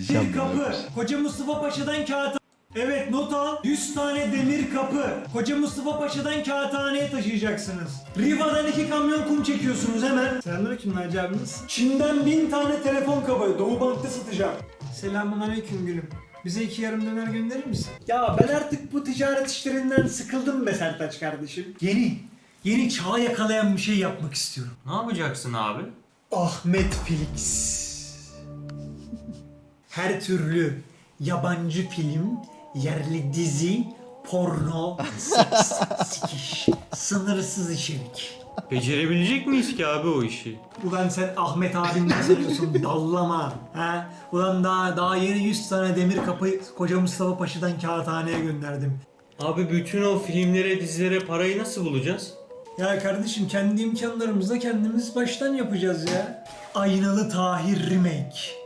İzleyeceğim bunu. kapı. Koca Mustafa Paşa'dan kağıt Evet not al. 100 tane demir kapı. Koca Mustafa Paşa'dan kağıthaneye taşıyacaksınız. Riva'dan iki kamyon kum çekiyorsunuz hemen. Selamünaleyküm Naci abiniz. Çin'den 1000 tane telefon kabı. Doğu Bank'ta satacağım. Selamun aleyküm gülüm. Bize iki yarım döner gönderir misin? Ya ben artık bu ticaret işlerinden sıkıldım be Sertaç kardeşim. Yeni, yeni çağa yakalayan bir şey yapmak istiyorum. Ne yapacaksın abi? Ahmet Felix. Her türlü yabancı film, yerli dizi, porno, seks, sikiş, sınırsız içerik. Becerebilecek miyiz ki abi o işi? Ulan sen Ahmet abimden sanıyorsun dallama. Ha? Ulan daha daha yeni 100 tane demir kapı koca Mustafa Paşa'dan kağıthaneye gönderdim. Abi bütün o filmlere, dizilere parayı nasıl bulacağız? Ya kardeşim kendi imkanlarımızla kendimiz baştan yapacağız ya. Aynalı Tahir Remake.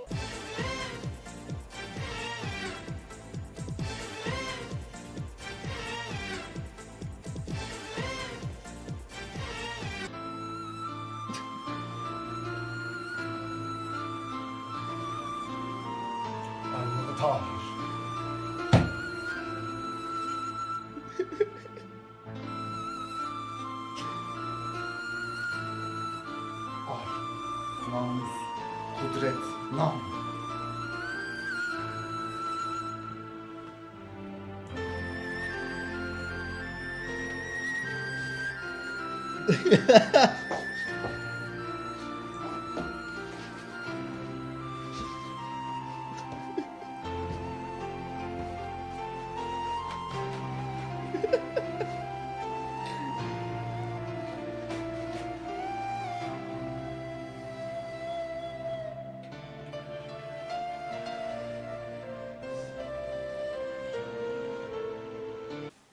rosas. Olha, não uso não. Ha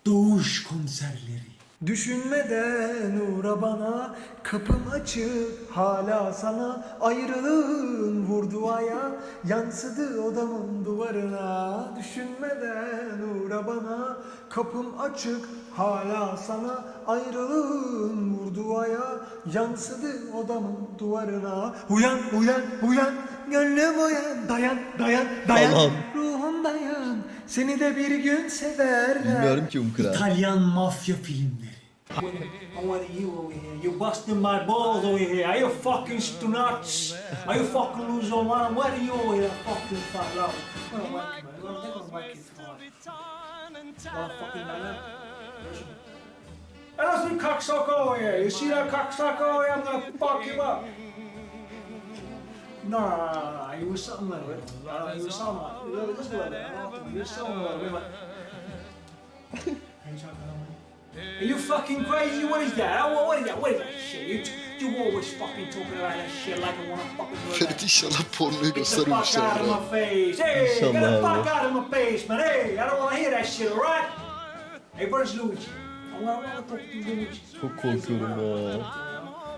Doğuş konserleri. Düşünmeden uğra bana, kapım açık hala sana Ayrılığın vurdu aya, yansıdı odamın duvarına Düşünmeden uğra bana, kapım açık hala sana Ayrılığın vurdu aya, yansıdı odamın duvarına Uyan, uyan, uyan, gönlüm uyan, dayan, dayan, dayan Allah'ım. Dayan, seni de bir gün severler Bilmiyorum ki Umkıra. İtalyan mafya filmleri. I want you over here. You busting my balls over here. Are you fucking nuts? Are you fucking lose your mind? What are you over here fucking fat love? Well, whack, man. Well, they're gonna whack you hard. Fucking man. That's me cocksucker over here. You see that cocksucker over here? I'm gonna fuck you up. No, no, no, no, no. You was something like it. Uh, you was something like it. Look, Just a little bit. I don't think You was something like it. Are you talking about me? Are you fucking crazy? What is that? What, what is that? What is that shit? You, you always fucking talking about that shit like I wanna fucking do that. inşallah pornoyu Get the fuck out of my face. Hey, get the fuck out of my face, man. Hey, I don't wanna hear that shit, alright? Hey, where's Luigi? I wanna, I wanna talk to Luigi. Çok korkuyorum ya.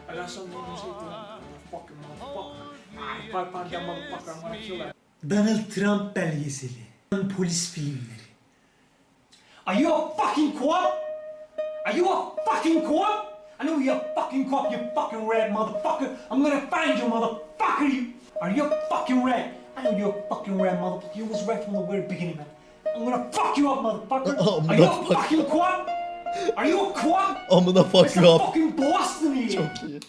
I got something to say to him. I'm gonna that. Donald Trump belgeseli. Polis filmleri. Are you a fucking cop? Are you a fucking cop? I know you're a fucking cop, you fucking red motherfucker. I'm gonna find you, motherfucker. You are you a fucking red? I know you're a fucking red motherfucker. You was red from the very beginning, man. I'm gonna fuck you up, motherfucker. Oh, Are you a fucking cop? Are you a cop? Amına fuck It's you a up. fucking Boston here. Çok iyi.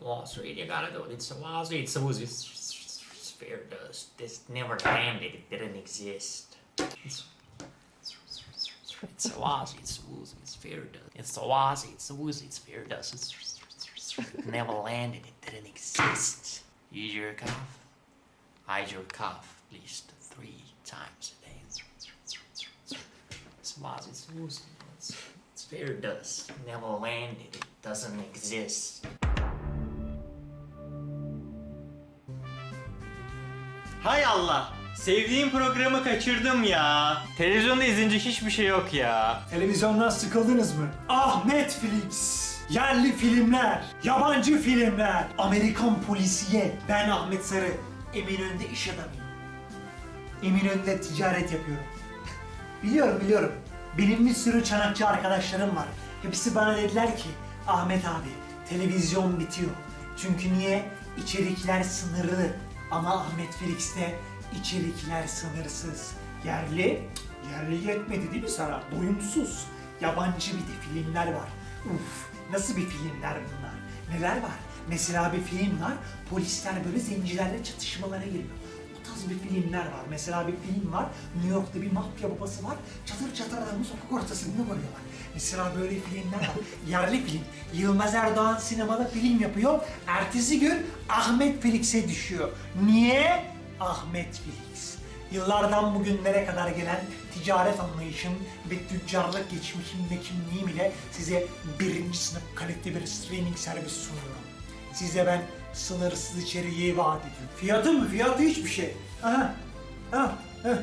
Wall Street, you gotta do it. It's a Wall Street. It's a it's, fair dust. This never landed. It didn't exist. It's, it's a Wall Street. It's woozy. It's fair dust. It's a Street. It's a woozy. It's fair dust. It's, never landed. It didn't exist. You jerk off. I jerk off at least three times a day. It's a Street. It's woozy. It's, it's fair dust. Never landed. It doesn't exist. Hay Allah! Sevdiğim programı kaçırdım ya. Televizyonda izleyince hiçbir şey yok ya. Televizyondan sıkıldınız mı? Ah Netflix! Yerli filmler, yabancı filmler, Amerikan polisiye. Ben Ahmet Sarı, Eminönü'nde iş adamıyım. Eminönü'nde ticaret yapıyorum. Biliyorum biliyorum. Benim bir sürü çanakçı arkadaşlarım var. Hepsi bana dediler ki Ahmet abi televizyon bitiyor. Çünkü niye? İçerikler sınırlı. Ama Ahmet Felix'te içerikler sınırsız. Yerli, yerli yetmedi değil mi sana? Doyumsuz. Yabancı bir de filmler var. Uf, nasıl bir filmler bunlar? Neler var? Mesela bir film var, polisler böyle zencilerle çatışmalara giriyor. Tarz bir filmler var. Mesela bir film var, New York'ta bir mafya babası var, çatır çatır adamı sokak ortasında koyuyorlar. Mesela böyle filmler var. Yerli film. Yılmaz Erdoğan sinemada film yapıyor. Ertesi gün Ahmet Felix'e düşüyor. Niye? Ahmet Felix. Yıllardan bugünlere kadar gelen ticaret anlayışım ve tüccarlık geçmişim ve kimliğim ile size birinci sınıf kalite bir streaming servis sunuyorum. Size ben sınırsız içeriği vaat ediyorum. Fiyatı mı? Fiyatı hiçbir şey. Aha. Ha. ha.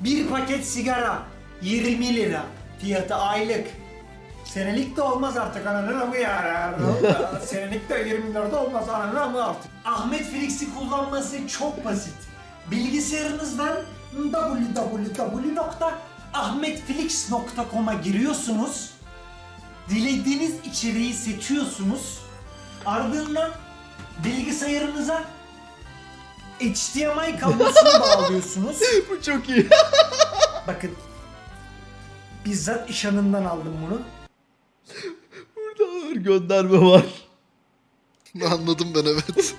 Bir paket sigara 20 lira. Fiyatı aylık. Senelik de olmaz artık ananın amı ya. Senelik de 20 lira da olmaz ananın amı artık. Ahmet Felix'i kullanması çok basit. Bilgisayarınızdan www.ahmetfelix.com'a giriyorsunuz. Dilediğiniz içeriği seçiyorsunuz. Ardından bilgisayarınıza HDMI kablosunu bağlıyorsunuz. Bu çok iyi. Bakın. Bizzat iş anından aldım bunu. Burada ağır gönderme var. Anladım ben evet.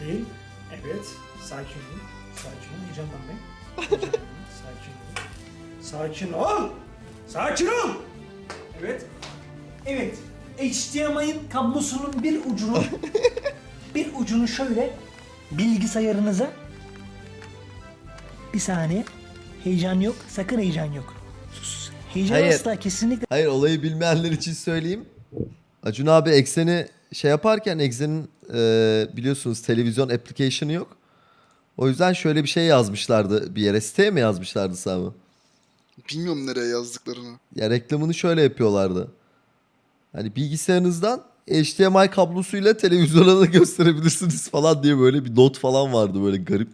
Değil. Evet. Sakin olun. Sakin olun. Heyecanlanmayın. Heyecanlanmayın. Sakin olun. Sakin ol. Sakin ol. Evet. Evet. HDMI'nin kablosunun bir ucunu bir ucunu şöyle bilgisayarınıza bir saniye heyecan yok sakın heyecan yok sus heyecan Hayır. asla kesinlikle Hayır olayı bilmeyenler için söyleyeyim. Acun abi ekseni şey yaparken eksenin e, biliyorsunuz televizyon application'ı yok. O yüzden şöyle bir şey yazmışlardı bir yere. Siteye mi yazmışlardı Sami? Bilmiyorum nereye yazdıklarını. Ya reklamını şöyle yapıyorlardı. Hani bilgisayarınızdan HDMI kablosuyla televizyona da gösterebilirsiniz falan diye böyle bir not falan vardı böyle garip.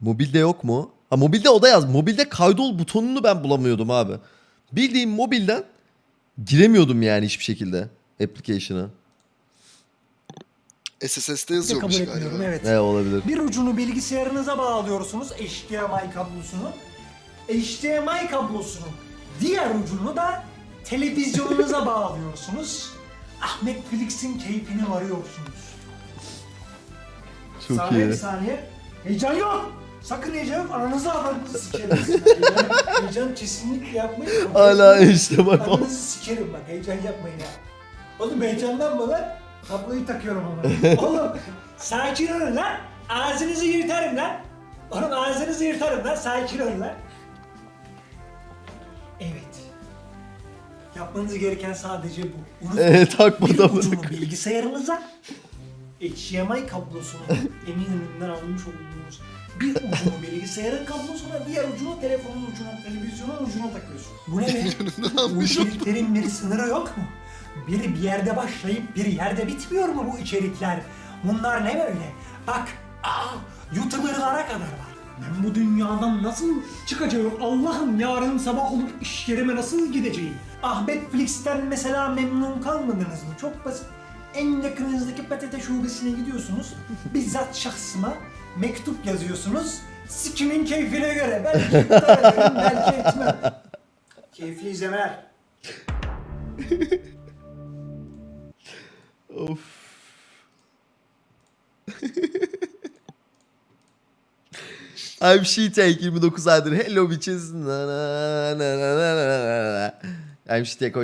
Mobilde yok mu? Ha mobilde o da yaz. Mobilde kaydol butonunu ben bulamıyordum abi. Bildiğim mobilden giremiyordum yani hiçbir şekilde application'a. SSS'de kabul yazıyormuş etmiyorum galiba. evet. Ne olabilir? Bir ucunu bilgisayarınıza bağlıyorsunuz HDMI kablosunu. HDMI kablosunun diğer ucunu da televizyonunuza bağlıyorsunuz. Ahmet Felix'in keyfine varıyorsunuz. Çok saniye iyi. bir saniye. Heyecan yok. Sakın heyecan yok. Aranızı aranızı sikerim. heyecan, heyecan kesinlikle yapmayın. Hala işte bak. Aranızı sikerim bak. Heyecan yapmayın ha. Oğlum heyecanlanma lan. Kabloyu takıyorum ama. Oğlum sakin olun lan. Ağzınızı yırtarım lan. Oğlum ağzınızı yırtarım lan. Sakin olun lan. Yapmanız gereken sadece bu. Unutmayın. Evet bir da ucunu bilgisayarınıza HDMI kablosunu Eminönü'nden almış olduğunuz bir ucunu bilgisayarın kablosuna, diğer ucunu telefonun ucuna, televizyonun ucuna takıyorsun. Bu ne be? bu içeriklerin bir sınırı yok mu? Biri bir yerde başlayıp bir yerde bitmiyor mu bu içerikler? Bunlar ne böyle? Bak, aa, YouTuber'lara kadar var. Ben bu dünyadan nasıl çıkacağım? Allah'ım yarın sabah olup iş yerime nasıl gideceğim? Ahmet Flix'ten mesela memnun kalmadınız mı? Çok basit. En yakınınızdaki PTT şubesine gidiyorsunuz. Bizzat şahsıma mektup yazıyorsunuz. Sikimin keyfine göre. Belki iptal ederim, belki etmem. Keyifli izlemeler. Of. I'm She-Tank 29 aydır. Hello bitches. Na na na na na na na. I'm She-Tank